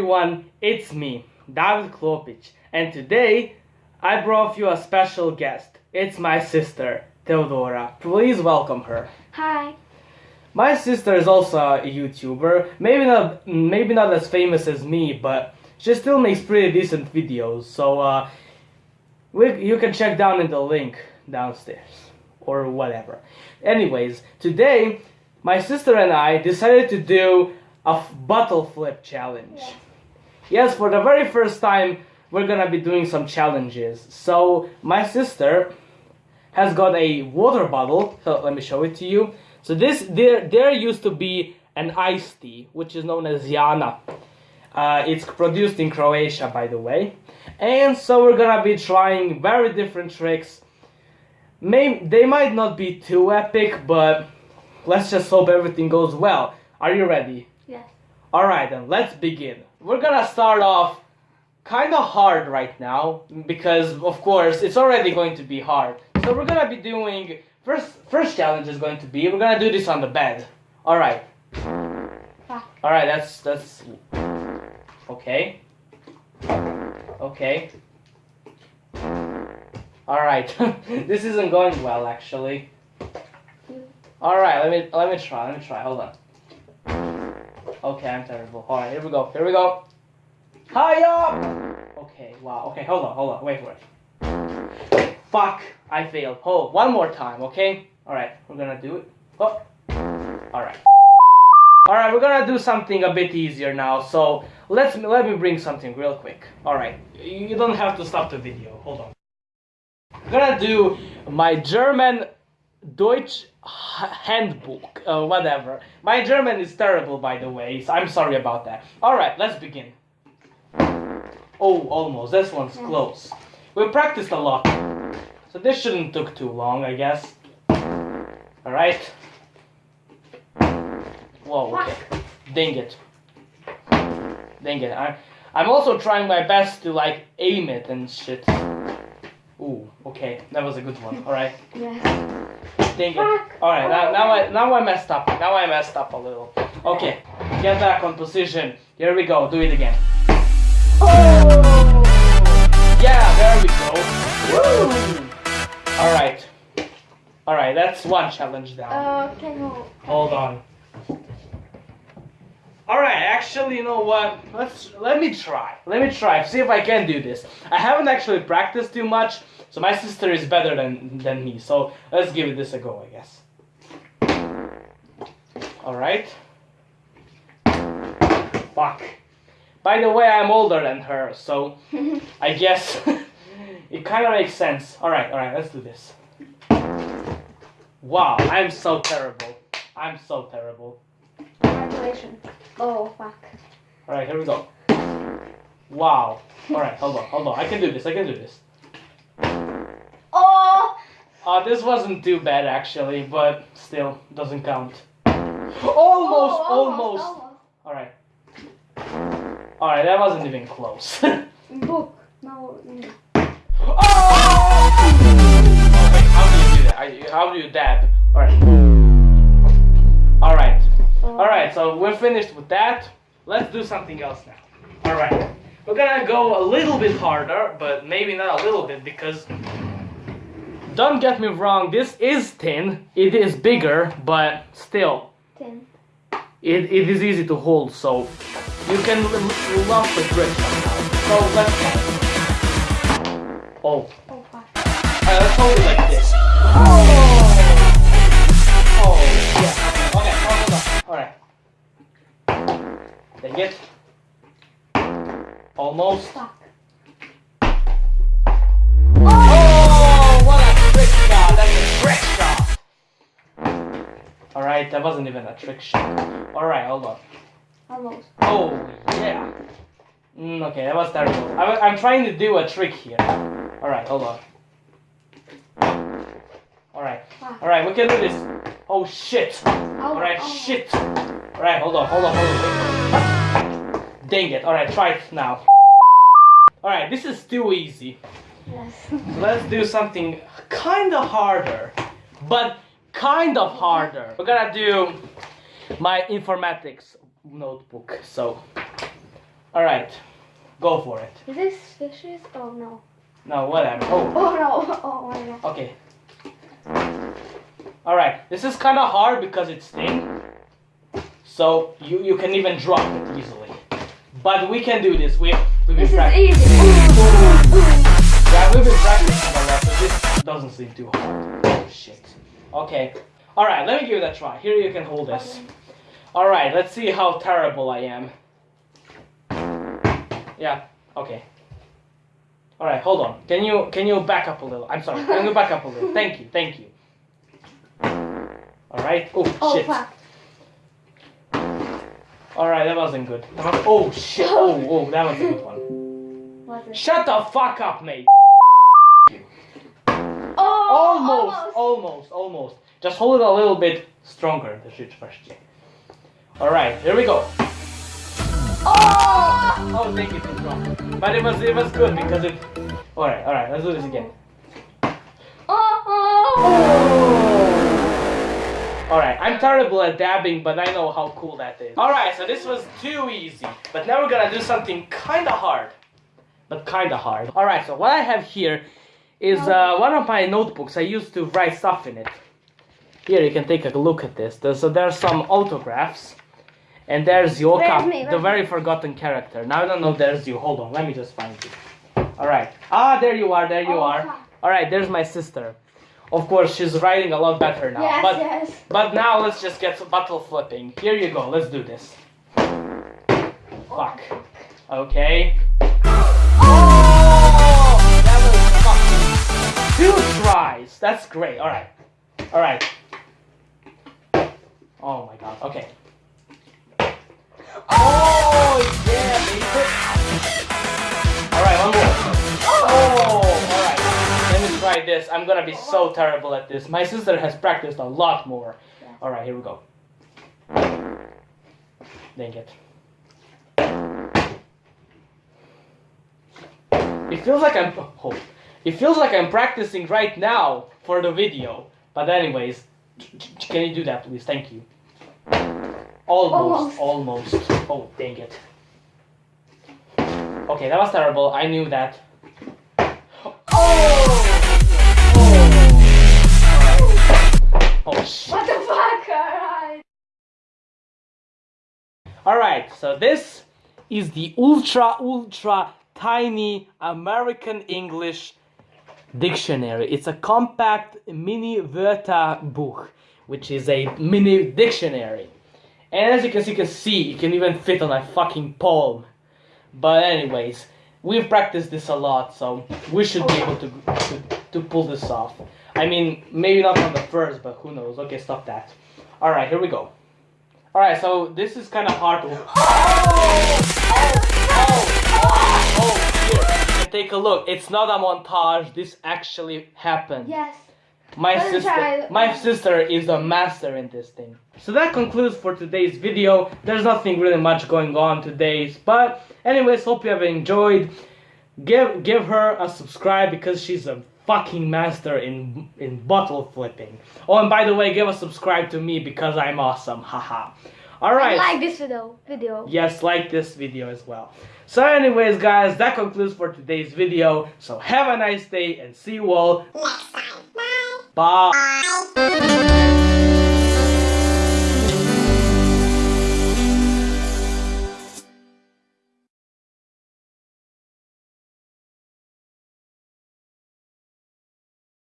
everyone, it's me, David Klopic, and today I brought you a special guest. It's my sister, Theodora. Please welcome her. Hi. My sister is also a YouTuber, maybe not maybe not as famous as me, but she still makes pretty decent videos. So uh, we, you can check down in the link downstairs or whatever. Anyways, today my sister and I decided to do a bottle flip challenge. Yeah. Yes, for the very first time, we're gonna be doing some challenges. So my sister has got a water bottle. So let me show it to you. So this there there used to be an iced tea, which is known as Jana. Uh, it's produced in Croatia, by the way. And so we're gonna be trying very different tricks. May they might not be too epic, but let's just hope everything goes well. Are you ready? Yes. Alright then, let's begin. We're gonna start off kind of hard right now because of course it's already going to be hard. So we're gonna be doing first first challenge is going to be we're gonna do this on the bed. Alright. Fuck. Alright, that's that's okay. Okay. Alright. this isn't going well actually. Alright, let me let me try, let me try, hold on. Okay, I'm terrible. Alright, here we go, here we go. High up! Okay, wow, okay, hold on, hold on, wait for it. Fuck, I failed. Hold, one more time, okay? Alright, we're gonna do it. Oh. Alright. Alright, we're gonna do something a bit easier now, so let's let me bring something real quick. Alright, you don't have to stop the video, hold on. I'm gonna do my German Deutsch handbook, uh, whatever. My German is terrible, by the way, so I'm sorry about that. Alright, let's begin. Oh, almost. This one's close. We practiced a lot, so this shouldn't took too long, I guess. Alright. Whoa, okay. Dang it. Dang it. I, I'm also trying my best to, like, aim it and shit. Okay. That was a good one. Alright. Yes. Dang it. Alright, now, now I now I messed up. Now I messed up a little. Okay, get back on position. Here we go. Do it again. Oh. Yeah, there we go. Woo! Alright. Alright, that's one challenge down. Uh, can you? Hold on. Alright, actually, you know what? Let's let me try. Let me try. See if I can do this. I haven't actually practiced too much, so my sister is better than than me. So let's give this a go, I guess. Alright. Fuck. By the way, I'm older than her, so I guess it kind of makes sense. Alright, alright, let's do this. Wow, I'm so terrible. I'm so terrible. Congratulations. Oh fuck. Alright, here we go. Wow. Alright, hold on, hold on. I can do this, I can do this. Oh. Uh, this wasn't too bad actually, but still, doesn't count. Almost, Oh, almost. almost. Alright. Alright, that wasn't even close. Book. No. oh! Wait, how do you do that? I, how do you dab? Alright. Alright. Oh. Alright, so we're finished with that. Let's do something else now. Alright. We're gonna go a little bit harder, but maybe not a little bit because don't get me wrong, this is thin. It is bigger, but still, Ten. it, it is easy to hold, so you can l- lost the grip. So let's go. Oh. Oh fuck. Alright, let's hold it like this. Oh, Oh, yeah. Okay, hold on. Alright. Dang it. Almost. Fuck. That wasn't even a trick shot. Alright, hold on. Almost. Oh, yeah. Mm, okay, that was terrible. I, I'm trying to do a trick here. Alright, hold on. Alright, Fuck. alright, we can do this. Oh shit! Oh, Alright, oh. shit! Alright, hold on, hold on, hold on. Dang it, alright, try it now. Alright, this is too easy. Yes. Let's do something kind of harder, but kind of harder. We're gonna do my informatics notebook. So, All right, go for it. Is this fishes? Oh no. No, whatever. Oh, Oh no. Oh my god. okay. All right, this is kind of hard because it's thin, so you you can even drop it easily. But we can do this. We we've been This is practicing. easy. Yeah, we've been practicing a lot, so this doesn't seem too hard. Oh shit. Okay. All right, let me give it a try. Here you can hold this. All right, let's see how terrible I am. Yeah. Okay. All right, hold on. Can you can you back up a little? I'm sorry. Can you back up a little? Thank you. Thank you. All right. Oh, Oh shit. fuck. All right, that wasn't good. That was- oh shit. Oh, oh, that was a good one. Shut the fuck up, mate. Almost, almost, almost. Just hold it a little bit stronger. The shit first. All right, here we go. Oh! Oh, thank you, it's wrong. But it was it was good because it. All right, all right. Let's do this again. Oh! All right, I'm terrible at dabbing, but I know how cool that is. All right, so this was too easy, but now we're gonna do something kind of hard, but kind of hard. All right, so what I have here is uh, one of my notebooks. I used to write stuff in it. Here you can take a look at this. There- So there's some autographs, and there's Yoka, me? the very forgotten character. Now I don't know. if There's you. Hold on, let me just find you. All right. Ah, there you are. There you Oh, are. All right. There's my sister. Of course, she's writing a lot better now. Yes, but yes. but now let's just get to battle flipping. Here you go. Let's do this. Fuck. Okay. Two tries. That's great. All right. All right. Oh my god. Okay. Oh yeah, baby. All right, one more. Oh, all right. Let me try this. I'm gonna be so terrible at this. My sister has practiced a lot more. All right, here we go. Dang it. It feels like I'm. Oh, it feels like I'm practicing right now for the video. But anyways, can you do that, please? Thank you. Almost, almost. Oh, dang it. Okay, that was terrible. I knew that. Oh! Oh, shit. What the fuck? Alright. Alright, so this is the ultra, ultra tiny American English dictionary. It's a compact mini Wörterbuch, which is a mini dictionary. And as you can see, you can see, it can even fit on my fucking palm. But anyways, we've practiced this a lot, so we should be able to, to, to pull this off. I mean, maybe not on the first, but who knows. Okay, stop that. Alright, here we go. Alright, so this is kind of hard to... Oh! Oh! Can take a look. It's not a montage. This actually happened. Yes. My Let sister, my sister is a master in this thing. So that concludes for today's video. There's nothing really much going on today's, but anyways, hope you have enjoyed. Give give her a subscribe because she's a fucking master in in bottle flipping. Oh, and by the way, give a subscribe to me because I'm awesome. Haha. All right. Like this video. Video. Yes, like this video as well. So anyways, guys, that concludes for today's video. So have a nice day and see you all Next time. Bye. Bye.